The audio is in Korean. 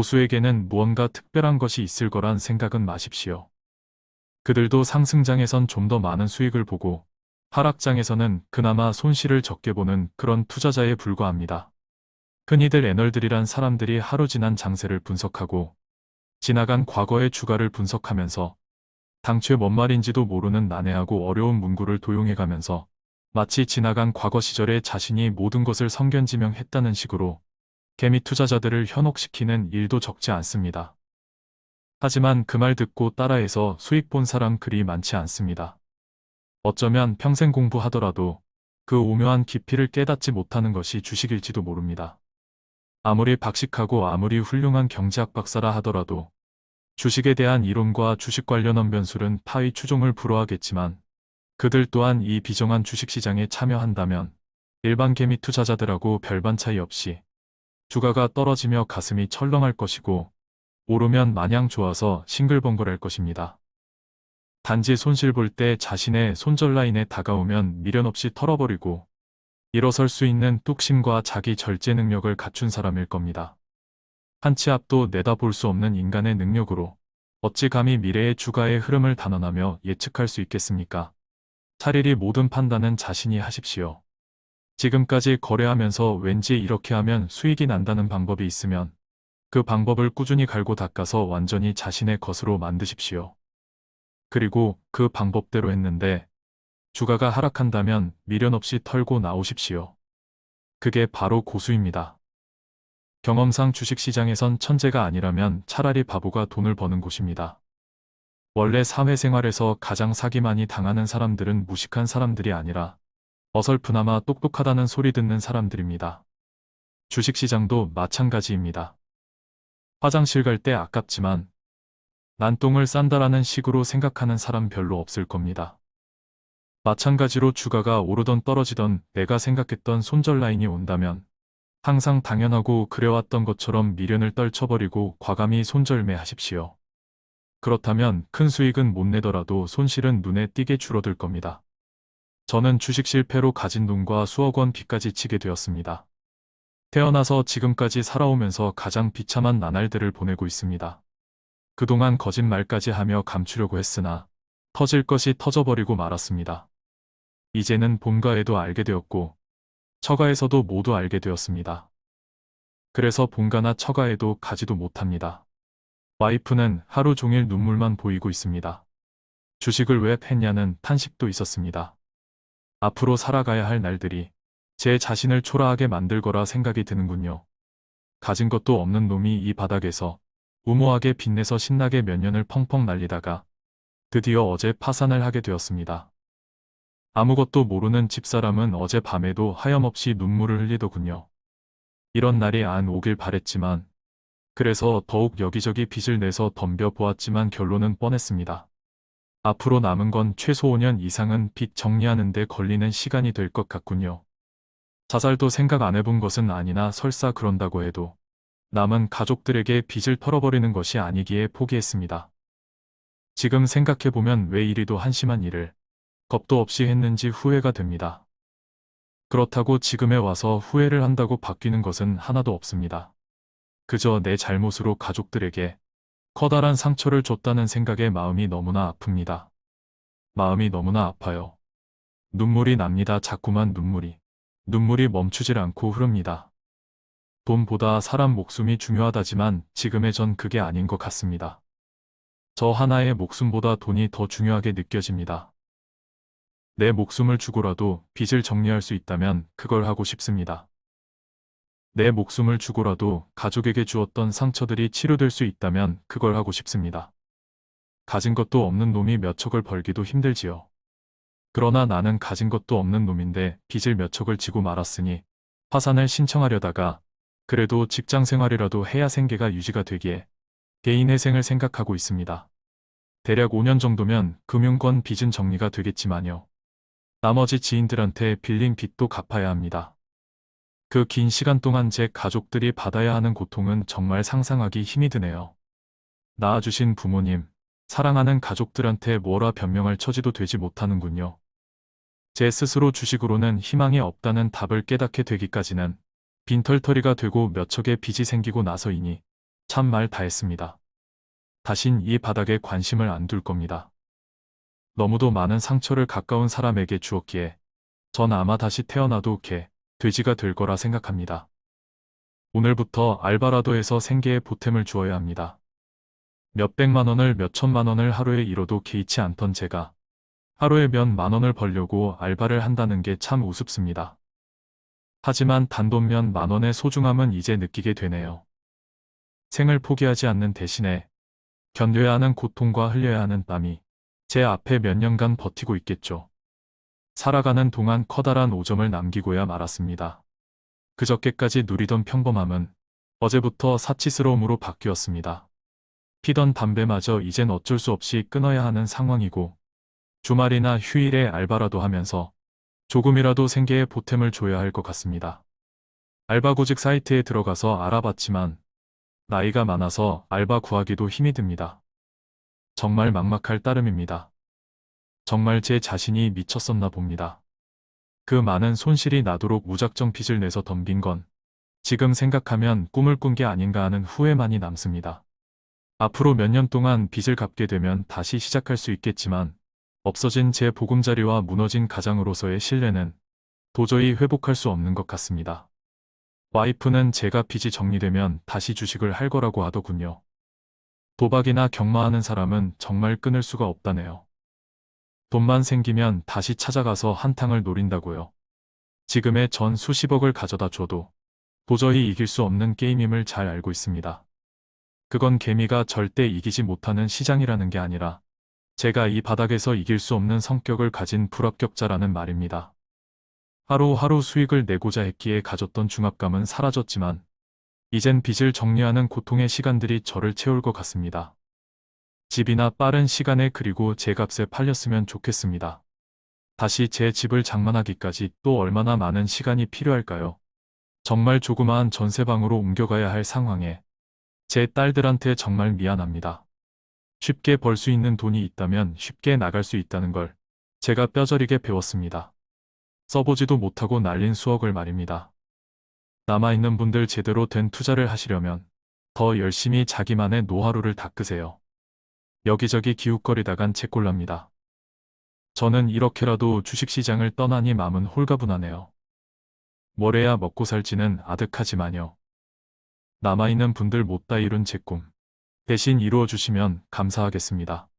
고수에게는 무언가 특별한 것이 있을 거란 생각은 마십시오. 그들도 상승장에선 좀 더 많은 수익을 보고 하락장에서는 그나마 손실을 적게 보는 그런 투자자에 불과합니다. 흔히들 애널들이란 사람들이 하루 지난 장세를 분석하고 지나간 과거의 주가를 분석하면서 당최 뭔 말인지도 모르는 난해하고 어려운 문구를 도용해가면서 마치 지나간 과거 시절에 자신이 모든 것을 성견지명했다는 식으로 개미 투자자들을 현혹시키는 일도 적지 않습니다. 하지만 그 말 듣고 따라해서 수익 본 사람 그리 많지 않습니다. 어쩌면 평생 공부하더라도 그 오묘한 깊이를 깨닫지 못하는 것이 주식일지도 모릅니다. 아무리 박식하고 아무리 훌륭한 경제학 박사라 하더라도 주식에 대한 이론과 주식 관련 변술은 파의 추종을 불허하겠지만 그들 또한 이 비정한 주식시장에 참여한다면 일반 개미 투자자들하고 별반 차이 없이 주가가 떨어지며 가슴이 철렁할 것이고 오르면 마냥 좋아서 싱글벙글할 것입니다. 단지 손실 볼 때 자신의 손절 라인에 다가오면 미련 없이 털어버리고 일어설 수 있는 뚝심과 자기 절제 능력을 갖춘 사람일 겁니다. 한 치 앞도 내다볼 수 없는 인간의 능력으로 어찌 감히 미래의 주가의 흐름을 단언하며 예측할 수 있겠습니까? 차라리 모든 판단은 자신이 하십시오. 지금까지 거래하면서 왠지 이렇게 하면 수익이 난다는 방법이 있으면 그 방법을 꾸준히 갈고 닦아서 완전히 자신의 것으로 만드십시오. 그리고 그 방법대로 했는데 주가가 하락한다면 미련 없이 털고 나오십시오. 그게 바로 고수입니다. 경험상 주식시장에선 천재가 아니라면 차라리 바보가 돈을 버는 곳입니다. 원래 사회생활에서 가장 사기 많이 당하는 사람들은 무식한 사람들이 아니라 어설프나마 똑똑하다는 소리 듣는 사람들입니다. 주식시장도 마찬가지입니다. 화장실 갈 때 아깝지만 난 똥을 싼다라는 식으로 생각하는 사람 별로 없을 겁니다. 마찬가지로 주가가 오르던 떨어지던 내가 생각했던 손절 라인이 온다면 항상 당연하고 그래왔던 것처럼 미련을 떨쳐버리고 과감히 손절매 하십시오. 그렇다면 큰 수익은 못 내더라도 손실은 눈에 띄게 줄어들 겁니다. 저는 주식 실패로 가진 돈과 수억 원 빚까지 치게 되었습니다. 태어나서 지금까지 살아오면서 가장 비참한 나날들을 보내고 있습니다. 그동안 거짓말까지 하며 감추려고 했으나 터질 것이 터져버리고 말았습니다. 이제는 본가에도 알게 되었고 처가에서도 모두 알게 되었습니다. 그래서 본가나 처가에도 가지도 못합니다. 와이프는 하루 종일 눈물만 보이고 있습니다. 주식을 왜 팼냐는 탄식도 있었습니다. 앞으로 살아가야 할 날들이 제 자신을 초라하게 만들 거라 생각이 드는군요. 가진 것도 없는 놈이 이 바닥에서 우모하게 빛내서 신나게 몇 년을 펑펑 날리다가 드디어 어제 파산을 하게 되었습니다. 아무것도 모르는 집사람은 어제 밤에도 하염없이 눈물을 흘리더군요. 이런 날이 안 오길 바랬지만 그래서 더욱 여기저기 빚을 내서 덤벼 보았지만 결론은 뻔했습니다. 앞으로 남은 건 최소 5년 이상은 빚 정리하는 데 걸리는 시간이 될 것 같군요. 자살도 생각 안 해본 것은 아니나 설사 그런다고 해도 남은 가족들에게 빚을 털어버리는 것이 아니기에 포기했습니다. 지금 생각해보면 왜 이리도 한심한 일을 겁도 없이 했는지 후회가 됩니다. 그렇다고 지금에 와서 후회를 한다고 바뀌는 것은 하나도 없습니다. 그저 내 잘못으로 가족들에게 커다란 상처를 줬다는 생각에 마음이 너무나 아픕니다. 마음이 너무나 아파요. 눈물이 납니다. 자꾸만 눈물이. 눈물이 멈추질 않고 흐릅니다. 돈보다 사람 목숨이 중요하다지만 지금의 전 그게 아닌 것 같습니다. 저 하나의 목숨보다 돈이 더 중요하게 느껴집니다. 내 목숨을 주고라도 빚을 정리할 수 있다면 그걸 하고 싶습니다. 내 목숨을 주고라도 가족에게 주었던 상처들이 치료될 수 있다면 그걸 하고 싶습니다. 가진 것도 없는 놈이 몇 척을 벌기도 힘들지요. 그러나 나는 가진 것도 없는 놈인데 빚을 몇 척을 지고 말았으니 화산을 신청하려다가 그래도 직장 생활이라도 해야 생계가 유지가 되기에 개인 회생을 생각하고 있습니다. 대략 5년 정도면 금융권 빚은 정리가 되겠지만요. 나머지 지인들한테 빌린 빚도 갚아야 합니다. 그 긴 시간 동안 제 가족들이 받아야 하는 고통은 정말 상상하기 힘이 드네요. 낳아주신 부모님, 사랑하는 가족들한테 뭐라 변명할 처지도 되지 못하는군요. 제 스스로 주식으로는 희망이 없다는 답을 깨닫게 되기까지는 빈털터리가 되고 몇 척의 빚이 생기고 나서이니 참 말 다 했습니다. 다신 이 바닥에 관심을 안 둘 겁니다. 너무도 많은 상처를 가까운 사람에게 주었기에 전 아마 다시 태어나도 개, 돼지가 될 거라 생각합니다. 오늘부터 알바라도에서 생계에 보탬을 주어야 합니다. 몇백만 원을 몇천만 원을 하루에 잃어도 개의치 않던 제가 하루에 몇 만 원을 벌려고 알바를 한다는 게 참 우습습니다. 하지만 단돈 몇 만 원의 소중함은 이제 느끼게 되네요. 생을 포기하지 않는 대신에 견뎌야 하는 고통과 흘려야 하는 땀이 제 앞에 몇 년간 버티고 있겠죠. 살아가는 동안 커다란 오점을 남기고야 말았습니다. 그저께까지 누리던 평범함은 어제부터 사치스러움으로 바뀌었습니다. 피던 담배마저 이젠 어쩔 수 없이 끊어야 하는 상황이고 주말이나 휴일에 알바라도 하면서 조금이라도 생계에 보탬을 줘야 할 것 같습니다. 알바구직 사이트에 들어가서 알아봤지만 나이가 많아서 알바 구하기도 힘이 듭니다. 정말 막막할 따름입니다. 정말 제 자신이 미쳤었나 봅니다. 그 많은 손실이 나도록 무작정 빚을 내서 덤빈 건 지금 생각하면 꿈을 꾼 게 아닌가 하는 후회만이 남습니다. 앞으로 몇 년 동안 빚을 갚게 되면 다시 시작할 수 있겠지만 없어진 제 보금자리와 무너진 가장으로서의 신뢰는 도저히 회복할 수 없는 것 같습니다. 와이프는 제가 빚이 정리되면 다시 주식을 할 거라고 하더군요. 도박이나 경마하는 사람은 정말 끊을 수가 없다네요. 돈만 생기면 다시 찾아가서 한탕을 노린다고요. 지금의 전 수십억을 가져다 줘도 도저히 이길 수 없는 게임임을 잘 알고 있습니다. 그건 개미가 절대 이기지 못하는 시장이라는 게 아니라 제가 이 바닥에서 이길 수 없는 성격을 가진 불합격자라는 말입니다. 하루하루 수익을 내고자 했기에 가졌던 중압감은 사라졌지만 이젠 빚을 정리하는 고통의 시간들이 저를 채울 것 같습니다. 집이나 빠른 시간에 그리고 제 값에 팔렸으면 좋겠습니다. 다시 제 집을 장만하기까지 또 얼마나 많은 시간이 필요할까요? 정말 조그마한 전세방으로 옮겨가야 할 상황에 제 딸들한테 정말 미안합니다. 쉽게 벌 수 있는 돈이 있다면 쉽게 나갈 수 있다는 걸 제가 뼈저리게 배웠습니다. 써보지도 못하고 날린 수억을 말입니다. 남아있는 분들 제대로 된 투자를 하시려면 더 열심히 자기만의 노하우를 닦으세요. 여기저기 기웃거리다간 채꼴랍니다. 저는 이렇게라도 주식시장을 떠나니 마음은 홀가분하네요. 뭘 해야 먹고 살지는 아득하지만요. 남아있는 분들 못다 이룬 제 꿈. 대신 이루어주시면 감사하겠습니다.